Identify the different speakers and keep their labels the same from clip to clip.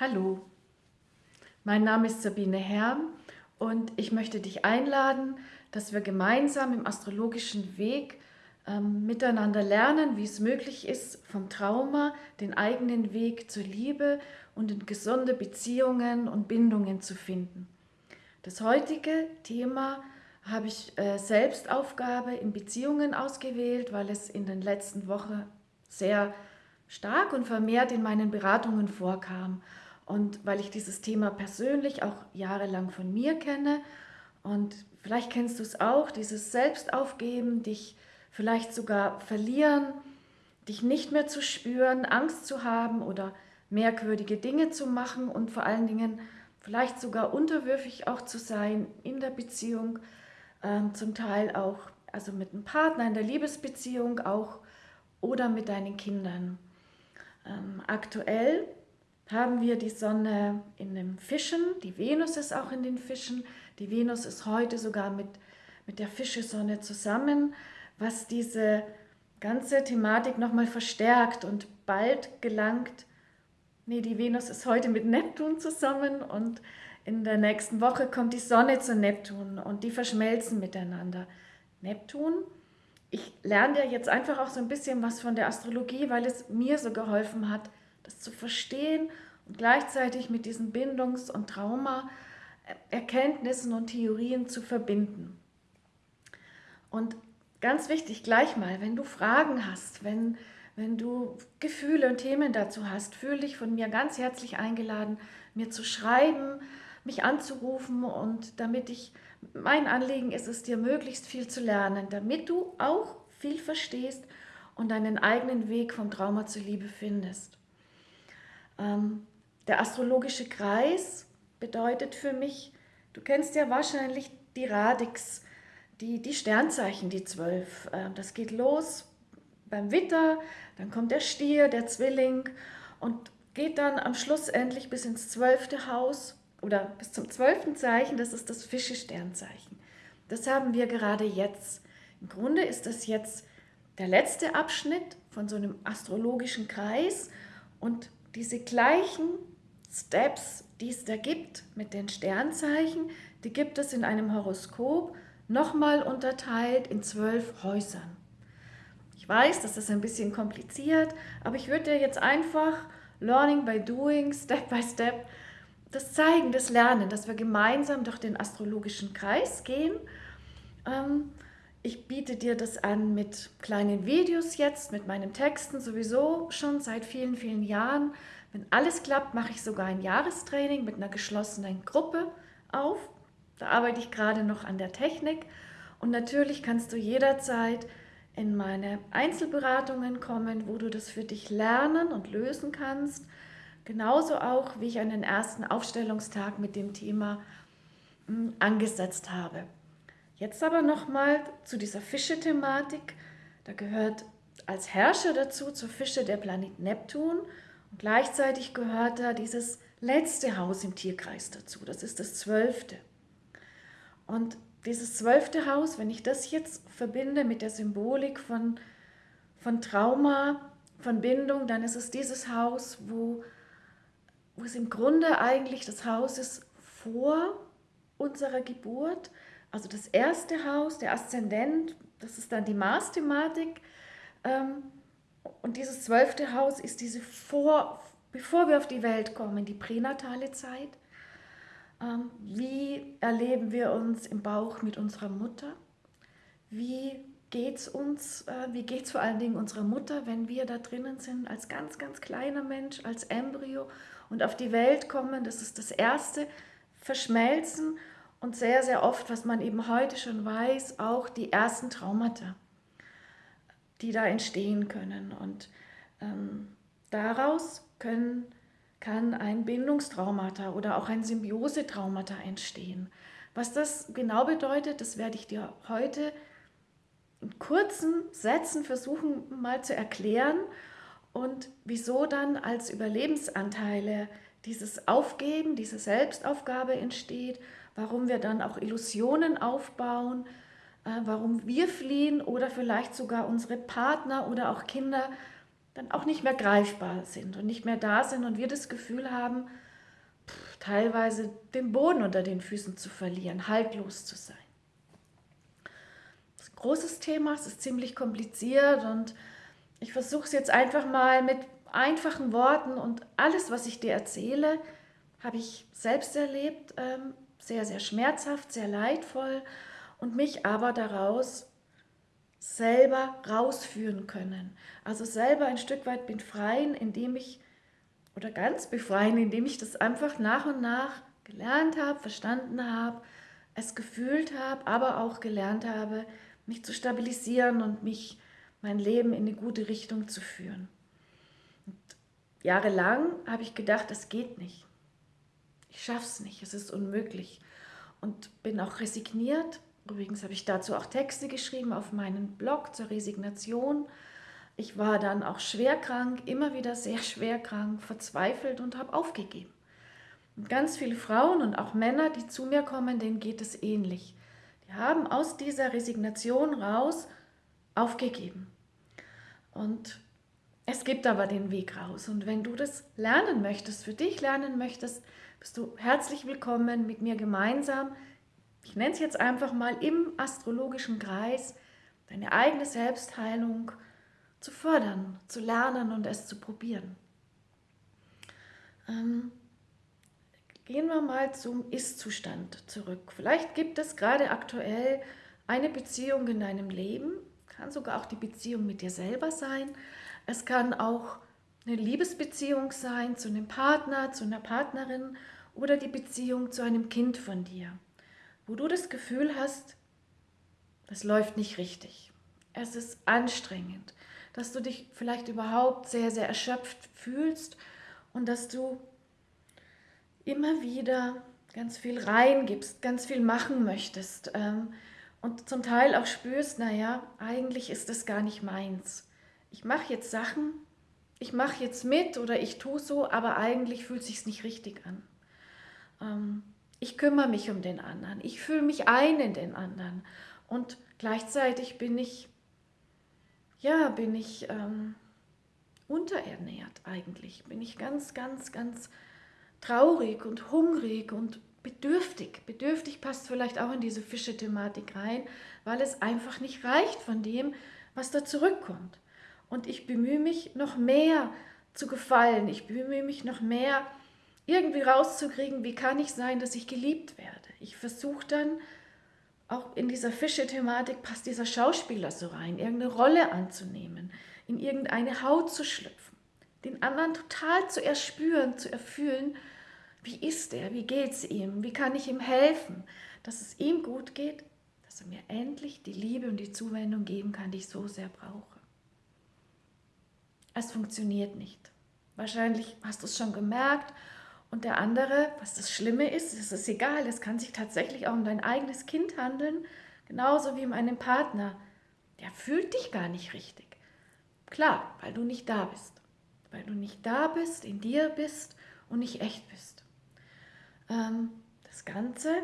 Speaker 1: Hallo, mein Name ist Sabine Herm und ich möchte dich einladen, dass wir gemeinsam im astrologischen Weg ähm, miteinander lernen, wie es möglich ist, vom Trauma den eigenen Weg zur Liebe und in gesunde Beziehungen und Bindungen zu finden. Das heutige Thema habe ich äh, Selbstaufgabe in Beziehungen ausgewählt, weil es in den letzten Wochen sehr stark und vermehrt in meinen Beratungen vorkam. Und weil ich dieses Thema persönlich auch jahrelang von mir kenne und vielleicht kennst du es auch, dieses Selbstaufgeben, dich vielleicht sogar verlieren, dich nicht mehr zu spüren, Angst zu haben oder merkwürdige Dinge zu machen und vor allen Dingen vielleicht sogar unterwürfig auch zu sein in der Beziehung, ähm, zum Teil auch also mit einem Partner in der Liebesbeziehung auch oder mit deinen Kindern. Ähm, aktuell haben wir die Sonne in den Fischen, die Venus ist auch in den Fischen. Die Venus ist heute sogar mit, mit der Fischesonne zusammen, was diese ganze Thematik nochmal verstärkt und bald gelangt, nee, die Venus ist heute mit Neptun zusammen und in der nächsten Woche kommt die Sonne zu Neptun und die verschmelzen miteinander. Neptun, ich lerne dir jetzt einfach auch so ein bisschen was von der Astrologie, weil es mir so geholfen hat, das zu verstehen und gleichzeitig mit diesen Bindungs- und Trauma-Erkenntnissen und Theorien zu verbinden. Und ganz wichtig, gleich mal, wenn du Fragen hast, wenn, wenn du Gefühle und Themen dazu hast, fühle dich von mir ganz herzlich eingeladen, mir zu schreiben, mich anzurufen und damit ich, mein Anliegen ist es, dir möglichst viel zu lernen, damit du auch viel verstehst und deinen eigenen Weg vom Trauma zur Liebe findest. Ähm, der astrologische Kreis bedeutet für mich, du kennst ja wahrscheinlich die Radix, die, die Sternzeichen, die zwölf. Ähm, das geht los beim Witter, dann kommt der Stier, der Zwilling und geht dann am Schluss endlich bis ins zwölfte Haus oder bis zum zwölften Zeichen, das ist das Fische-Sternzeichen. Das haben wir gerade jetzt. Im Grunde ist das jetzt der letzte Abschnitt von so einem astrologischen Kreis und diese gleichen Steps, die es da gibt mit den Sternzeichen, die gibt es in einem Horoskop nochmal unterteilt in zwölf Häusern. Ich weiß, das ist ein bisschen kompliziert, aber ich würde dir jetzt einfach Learning by Doing, Step by Step, das zeigen, das Lernen, dass wir gemeinsam durch den astrologischen Kreis gehen. Ähm, ich biete dir das an mit kleinen Videos jetzt, mit meinen Texten sowieso schon seit vielen, vielen Jahren. Wenn alles klappt, mache ich sogar ein Jahrestraining mit einer geschlossenen Gruppe auf. Da arbeite ich gerade noch an der Technik. Und natürlich kannst du jederzeit in meine Einzelberatungen kommen, wo du das für dich lernen und lösen kannst. Genauso auch, wie ich einen ersten Aufstellungstag mit dem Thema hm, angesetzt habe. Jetzt aber nochmal zu dieser Fische-Thematik. Da gehört als Herrscher dazu, zur Fische der Planet Neptun und gleichzeitig gehört da dieses letzte Haus im Tierkreis dazu. Das ist das zwölfte. Und dieses zwölfte Haus, wenn ich das jetzt verbinde mit der Symbolik von, von Trauma, von Bindung, dann ist es dieses Haus, wo, wo es im Grunde eigentlich das Haus ist vor unserer Geburt, also das erste Haus, der Aszendent, das ist dann die Mars-Thematik. Ähm, und dieses zwölfte Haus ist diese vor, bevor wir auf die Welt kommen, die pränatale Zeit. Ähm, wie erleben wir uns im Bauch mit unserer Mutter? Wie geht es uns, äh, wie geht es vor allen Dingen unserer Mutter, wenn wir da drinnen sind, als ganz, ganz kleiner Mensch, als Embryo und auf die Welt kommen? Das ist das erste Verschmelzen und sehr, sehr oft, was man eben heute schon weiß, auch die ersten Traumata, die da entstehen können. Und ähm, daraus können, kann ein Bindungstraumata oder auch ein Symbiosetraumata entstehen. Was das genau bedeutet, das werde ich dir heute in kurzen Sätzen versuchen mal zu erklären und wieso dann als Überlebensanteile dieses Aufgeben, diese Selbstaufgabe entsteht warum wir dann auch Illusionen aufbauen, äh, warum wir fliehen oder vielleicht sogar unsere Partner oder auch Kinder dann auch nicht mehr greifbar sind und nicht mehr da sind und wir das Gefühl haben, teilweise den Boden unter den Füßen zu verlieren, haltlos zu sein. Das ist ein großes Thema, es ist ziemlich kompliziert und ich versuche es jetzt einfach mal mit einfachen Worten und alles, was ich dir erzähle, habe ich selbst erlebt, ähm, sehr, sehr schmerzhaft, sehr leidvoll und mich aber daraus selber rausführen können. Also selber ein Stück weit befreien, indem ich, oder ganz befreien, indem ich das einfach nach und nach gelernt habe, verstanden habe, es gefühlt habe, aber auch gelernt habe, mich zu stabilisieren und mich, mein Leben in eine gute Richtung zu führen. Jahrelang habe ich gedacht, es geht nicht. Ich schaffe es nicht, es ist unmöglich. Und bin auch resigniert, Übrigens habe ich dazu auch Texte geschrieben auf meinen Blog zur Resignation. Ich war dann auch schwer krank, immer wieder sehr schwer krank, verzweifelt und habe aufgegeben. Und ganz viele Frauen und auch Männer, die zu mir kommen, denen geht es ähnlich. Die haben aus dieser Resignation raus aufgegeben. Und es gibt aber den Weg raus. Und wenn du das lernen möchtest, für dich lernen möchtest, bist du herzlich willkommen mit mir gemeinsam ich nenne es jetzt einfach mal im astrologischen Kreis, deine eigene Selbstheilung zu fördern, zu lernen und es zu probieren. Ähm, gehen wir mal zum Ist-Zustand zurück. Vielleicht gibt es gerade aktuell eine Beziehung in deinem Leben, kann sogar auch die Beziehung mit dir selber sein. Es kann auch eine Liebesbeziehung sein zu einem Partner, zu einer Partnerin oder die Beziehung zu einem Kind von dir wo du das Gefühl hast, das läuft nicht richtig. Es ist anstrengend, dass du dich vielleicht überhaupt sehr, sehr erschöpft fühlst und dass du immer wieder ganz viel reingibst, ganz viel machen möchtest ähm, und zum Teil auch spürst, naja, eigentlich ist das gar nicht meins. Ich mache jetzt Sachen, ich mache jetzt mit oder ich tue so, aber eigentlich fühlt sich nicht richtig an. Ähm, ich kümmere mich um den anderen, ich fühle mich ein in den anderen und gleichzeitig bin ich, ja, bin ich ähm, unterernährt eigentlich, bin ich ganz, ganz, ganz traurig und hungrig und bedürftig. Bedürftig passt vielleicht auch in diese Fische-Thematik rein, weil es einfach nicht reicht von dem, was da zurückkommt. Und ich bemühe mich noch mehr zu gefallen, ich bemühe mich noch mehr irgendwie rauszukriegen, wie kann ich sein, dass ich geliebt werde. Ich versuche dann, auch in dieser Fische-Thematik passt dieser Schauspieler so rein, irgendeine Rolle anzunehmen, in irgendeine Haut zu schlüpfen, den anderen total zu erspüren, zu erfühlen, wie ist er, wie geht es ihm, wie kann ich ihm helfen, dass es ihm gut geht, dass er mir endlich die Liebe und die Zuwendung geben kann, die ich so sehr brauche. Es funktioniert nicht. Wahrscheinlich hast du es schon gemerkt und der andere, was das Schlimme ist, ist es egal, es kann sich tatsächlich auch um dein eigenes Kind handeln, genauso wie um einen Partner. Der fühlt dich gar nicht richtig. Klar, weil du nicht da bist. Weil du nicht da bist, in dir bist und nicht echt bist. Ähm, das Ganze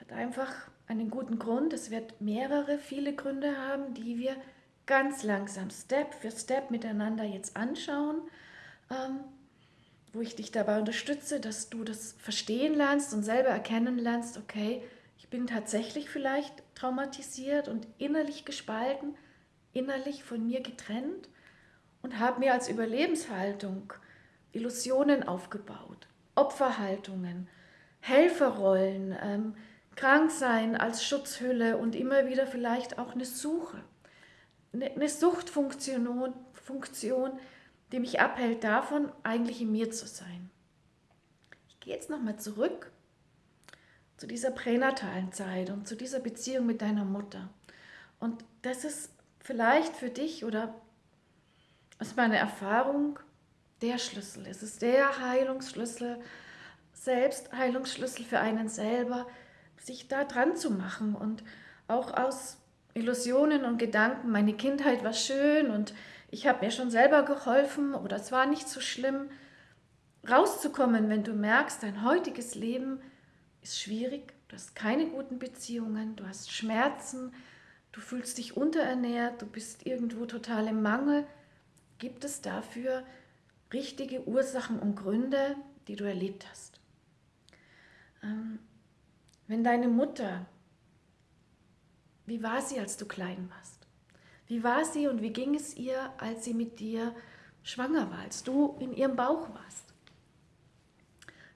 Speaker 1: hat einfach einen guten Grund. Es wird mehrere, viele Gründe haben, die wir ganz langsam, Step für Step miteinander jetzt anschauen. Ähm, wo ich dich dabei unterstütze, dass du das verstehen lernst und selber erkennen lernst, okay, ich bin tatsächlich vielleicht traumatisiert und innerlich gespalten, innerlich von mir getrennt und habe mir als Überlebenshaltung Illusionen aufgebaut, Opferhaltungen, Helferrollen, ähm, Kranksein als Schutzhülle und immer wieder vielleicht auch eine Suche, eine, eine Suchtfunktion, Funktion, die mich abhält davon, eigentlich in mir zu sein. Ich gehe jetzt nochmal zurück zu dieser pränatalen Zeit und zu dieser Beziehung mit deiner Mutter. Und das ist vielleicht für dich oder aus meiner Erfahrung der Schlüssel. Es ist der Heilungsschlüssel, Selbstheilungsschlüssel für einen selber, sich da dran zu machen und auch aus Illusionen und Gedanken, meine Kindheit war schön und ich habe mir schon selber geholfen oder es war nicht so schlimm, rauszukommen, wenn du merkst, dein heutiges Leben ist schwierig, du hast keine guten Beziehungen, du hast Schmerzen, du fühlst dich unterernährt, du bist irgendwo total im Mangel, gibt es dafür richtige Ursachen und Gründe, die du erlebt hast. Ähm, wenn deine Mutter, wie war sie, als du klein warst? Wie war sie und wie ging es ihr, als sie mit dir schwanger war, als du in ihrem Bauch warst?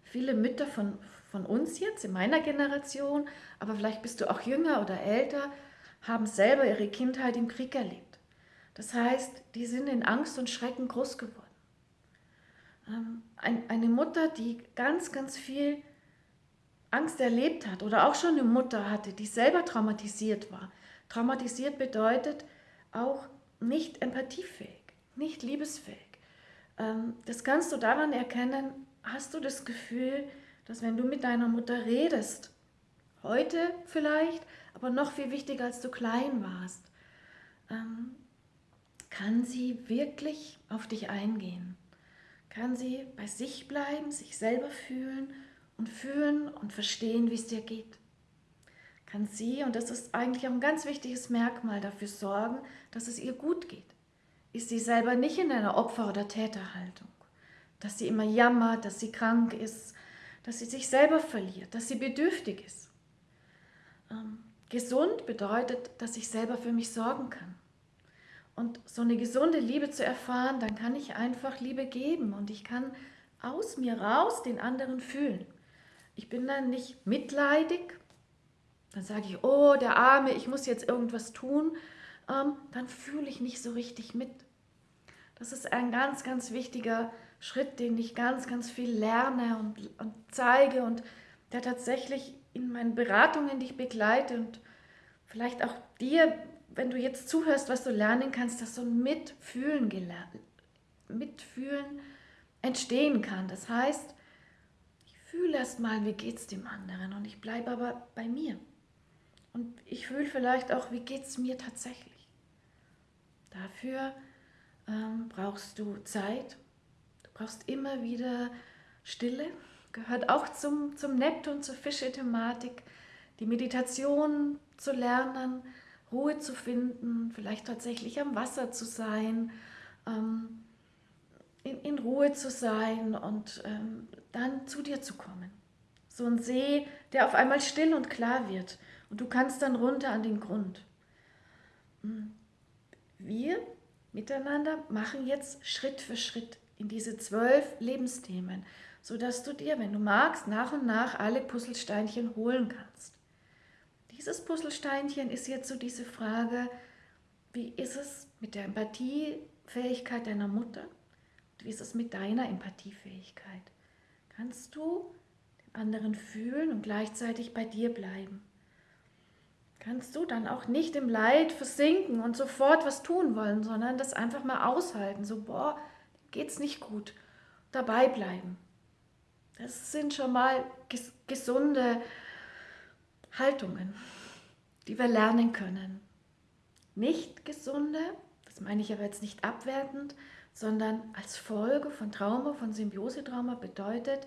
Speaker 1: Viele Mütter von, von uns jetzt, in meiner Generation, aber vielleicht bist du auch jünger oder älter, haben selber ihre Kindheit im Krieg erlebt. Das heißt, die sind in Angst und Schrecken groß geworden. Ähm, eine Mutter, die ganz, ganz viel Angst erlebt hat oder auch schon eine Mutter hatte, die selber traumatisiert war. Traumatisiert bedeutet auch nicht empathiefähig, nicht liebesfähig. Ähm, das kannst du daran erkennen, hast du das Gefühl, dass wenn du mit deiner Mutter redest, heute vielleicht, aber noch viel wichtiger, als du klein warst, ähm, kann sie wirklich auf dich eingehen. Kann sie bei sich bleiben, sich selber fühlen und fühlen und verstehen, wie es dir geht. Kann sie, und das ist eigentlich auch ein ganz wichtiges Merkmal, dafür sorgen, dass es ihr gut geht. Ist sie selber nicht in einer Opfer- oder Täterhaltung, dass sie immer jammert, dass sie krank ist, dass sie sich selber verliert, dass sie bedürftig ist. Ähm, gesund bedeutet, dass ich selber für mich sorgen kann. Und so eine gesunde Liebe zu erfahren, dann kann ich einfach Liebe geben und ich kann aus mir raus den anderen fühlen. Ich bin dann nicht mitleidig, dann sage ich, oh, der Arme, ich muss jetzt irgendwas tun, ähm, dann fühle ich nicht so richtig mit. Das ist ein ganz, ganz wichtiger Schritt, den ich ganz, ganz viel lerne und, und zeige und der tatsächlich in meinen Beratungen, die ich begleite und vielleicht auch dir, wenn du jetzt zuhörst, was du lernen kannst, dass so ein Mitfühlen, Mitfühlen entstehen kann. Das heißt, fühle erst mal, wie geht es dem anderen und ich bleibe aber bei mir. Und ich fühle vielleicht auch, wie geht es mir tatsächlich. Dafür ähm, brauchst du Zeit, du brauchst immer wieder Stille, gehört auch zum, zum Neptun, zur Fische-Thematik, die Meditation zu lernen, Ruhe zu finden, vielleicht tatsächlich am Wasser zu sein, ähm, in, in Ruhe zu sein und ähm, dann zu dir zu kommen. So ein See, der auf einmal still und klar wird und du kannst dann runter an den Grund. Hm. Wir miteinander machen jetzt Schritt für Schritt in diese zwölf Lebensthemen, sodass du dir, wenn du magst, nach und nach alle Puzzlesteinchen holen kannst. Dieses Puzzlesteinchen ist jetzt so diese Frage, wie ist es mit der Empathiefähigkeit deiner Mutter? Wie ist es mit deiner Empathiefähigkeit? Kannst du den anderen fühlen und gleichzeitig bei dir bleiben? Kannst du dann auch nicht im Leid versinken und sofort was tun wollen, sondern das einfach mal aushalten, so, boah, geht's nicht gut, dabei bleiben. Das sind schon mal ges gesunde Haltungen, die wir lernen können. Nicht gesunde, das meine ich aber jetzt nicht abwertend, sondern als Folge von Trauma, von Symbiosetrauma bedeutet,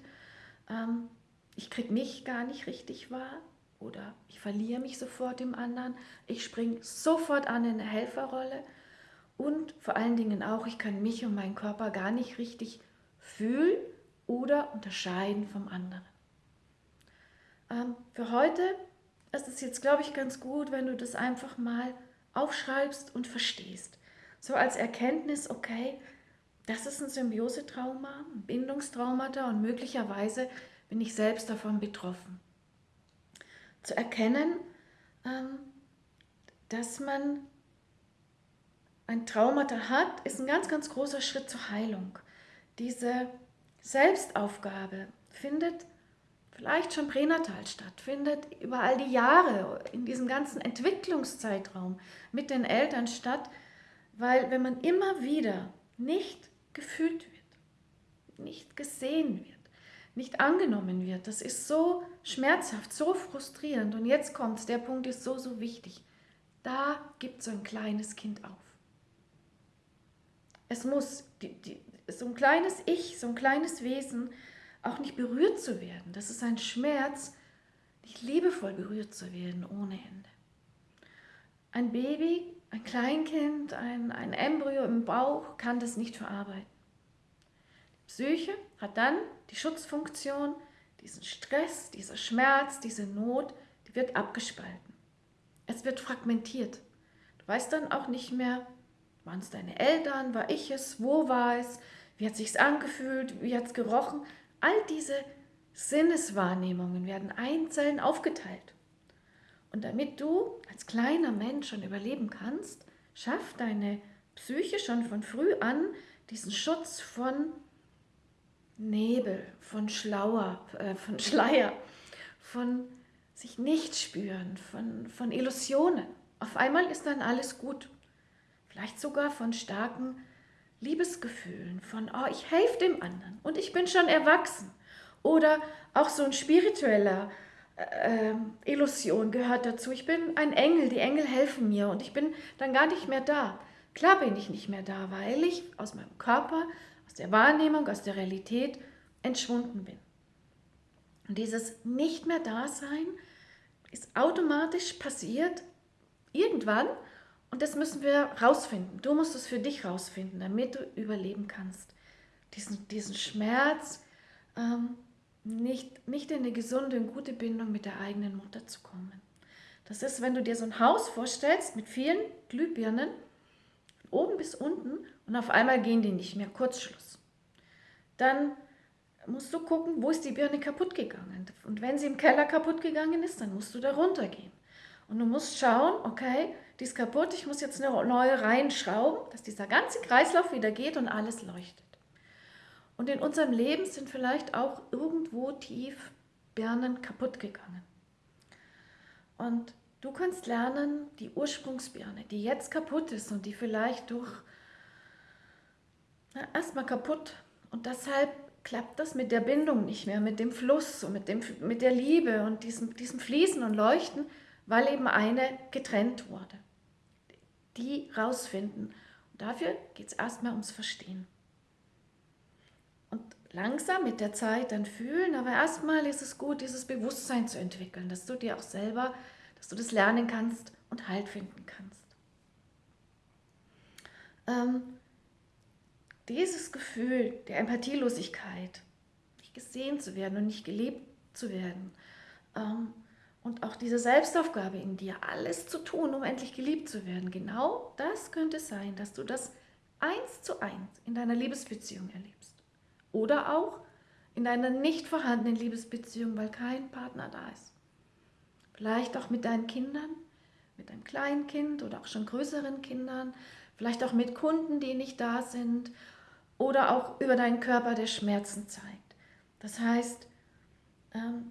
Speaker 1: ähm, ich kriege mich gar nicht richtig wahr oder ich verliere mich sofort im anderen, ich springe sofort an in eine Helferrolle und vor allen Dingen auch, ich kann mich und meinen Körper gar nicht richtig fühlen oder unterscheiden vom anderen. Ähm, für heute ist es jetzt, glaube ich, ganz gut, wenn du das einfach mal aufschreibst und verstehst. So als Erkenntnis, okay, das ist ein Symbiosetrauma, ein Bindungstraumata und möglicherweise bin ich selbst davon betroffen. Zu erkennen, ähm, dass man ein Traumata hat, ist ein ganz, ganz großer Schritt zur Heilung. Diese Selbstaufgabe findet vielleicht schon pränatal statt, findet über all die Jahre in diesem ganzen Entwicklungszeitraum mit den Eltern statt, weil wenn man immer wieder nicht gefühlt wird, nicht gesehen wird, nicht angenommen wird. Das ist so schmerzhaft, so frustrierend. Und jetzt kommt der Punkt ist so, so wichtig. Da gibt so ein kleines Kind auf. Es muss, die, die, so ein kleines Ich, so ein kleines Wesen, auch nicht berührt zu werden. Das ist ein Schmerz, nicht liebevoll berührt zu werden ohne Ende. Ein Baby ein Kleinkind, ein, ein Embryo im Bauch kann das nicht verarbeiten. Psyche hat dann die Schutzfunktion, diesen Stress, dieser Schmerz, diese Not, die wird abgespalten. Es wird fragmentiert. Du weißt dann auch nicht mehr, waren es deine Eltern, war ich es, wo war es, wie hat sich's angefühlt, wie hat es gerochen. All diese Sinneswahrnehmungen werden einzeln aufgeteilt. Und damit du als kleiner Mensch schon überleben kannst, schafft deine Psyche schon von früh an diesen Schutz von Nebel, von Schlauer, äh, von Schleier, von sich nicht spüren, von, von Illusionen. Auf einmal ist dann alles gut. Vielleicht sogar von starken Liebesgefühlen, von, oh, ich helfe dem anderen und ich bin schon erwachsen. Oder auch so ein spiritueller äh, Illusion gehört dazu. Ich bin ein Engel, die Engel helfen mir und ich bin dann gar nicht mehr da. Klar bin ich nicht mehr da, weil ich aus meinem Körper, aus der Wahrnehmung, aus der Realität entschwunden bin. Und dieses Nicht mehr Dasein ist automatisch passiert irgendwann und das müssen wir rausfinden. Du musst es für dich rausfinden, damit du überleben kannst. Diesen, diesen Schmerz, ähm, nicht, nicht in eine gesunde und gute Bindung mit der eigenen Mutter zu kommen. Das ist, wenn du dir so ein Haus vorstellst mit vielen Glühbirnen, oben bis unten, und auf einmal gehen die nicht mehr, Kurzschluss. Dann musst du gucken, wo ist die Birne kaputt gegangen. Und wenn sie im Keller kaputt gegangen ist, dann musst du da runtergehen. Und du musst schauen, okay, die ist kaputt, ich muss jetzt eine neue reinschrauben, dass dieser ganze Kreislauf wieder geht und alles leuchtet. Und in unserem Leben sind vielleicht auch irgendwo tief Birnen kaputt gegangen. Und du kannst lernen, die Ursprungsbirne, die jetzt kaputt ist und die vielleicht durch erstmal kaputt und deshalb klappt das mit der Bindung nicht mehr, mit dem Fluss und mit, dem, mit der Liebe und diesem, diesem Fließen und Leuchten, weil eben eine getrennt wurde. Die rausfinden. Und dafür geht es erstmal ums Verstehen langsam mit der Zeit dann fühlen, aber erstmal ist es gut, dieses Bewusstsein zu entwickeln, dass du dir auch selber, dass du das lernen kannst und Halt finden kannst. Ähm, dieses Gefühl der Empathielosigkeit, nicht gesehen zu werden und nicht gelebt zu werden, ähm, und auch diese Selbstaufgabe in dir, alles zu tun, um endlich geliebt zu werden, genau das könnte sein, dass du das eins zu eins in deiner Liebesbeziehung erlebst. Oder auch in einer nicht vorhandenen Liebesbeziehung, weil kein Partner da ist. Vielleicht auch mit deinen Kindern, mit einem kleinen Kind oder auch schon größeren Kindern, vielleicht auch mit Kunden, die nicht da sind oder auch über deinen Körper, der Schmerzen zeigt. Das heißt,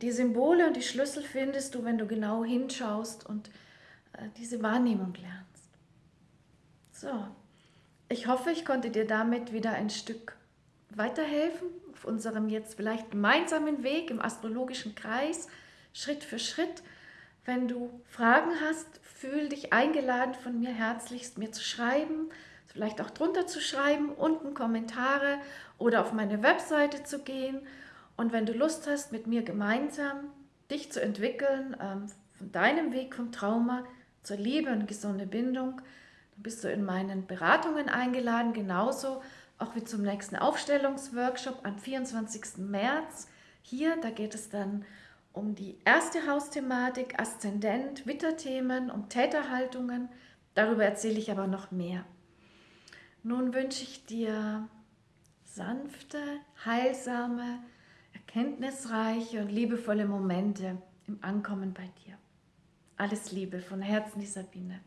Speaker 1: die Symbole und die Schlüssel findest du, wenn du genau hinschaust und äh, diese Wahrnehmung lernst. So, ich hoffe, ich konnte dir damit wieder ein Stück weiterhelfen auf unserem jetzt vielleicht gemeinsamen Weg im astrologischen Kreis, Schritt für Schritt. Wenn du Fragen hast, fühl dich eingeladen von mir herzlichst, mir zu schreiben, vielleicht auch drunter zu schreiben, unten Kommentare oder auf meine Webseite zu gehen. Und wenn du Lust hast, mit mir gemeinsam dich zu entwickeln, ähm, von deinem Weg vom Trauma zur Liebe und gesunde Bindung, dann bist du in meinen Beratungen eingeladen, genauso auch wie zum nächsten Aufstellungsworkshop am 24. März. Hier, da geht es dann um die erste Hausthematik, Aszendent, Witterthemen, um Täterhaltungen. Darüber erzähle ich aber noch mehr. Nun wünsche ich dir sanfte, heilsame, erkenntnisreiche und liebevolle Momente im Ankommen bei dir. Alles Liebe von Herzen, die Sabine.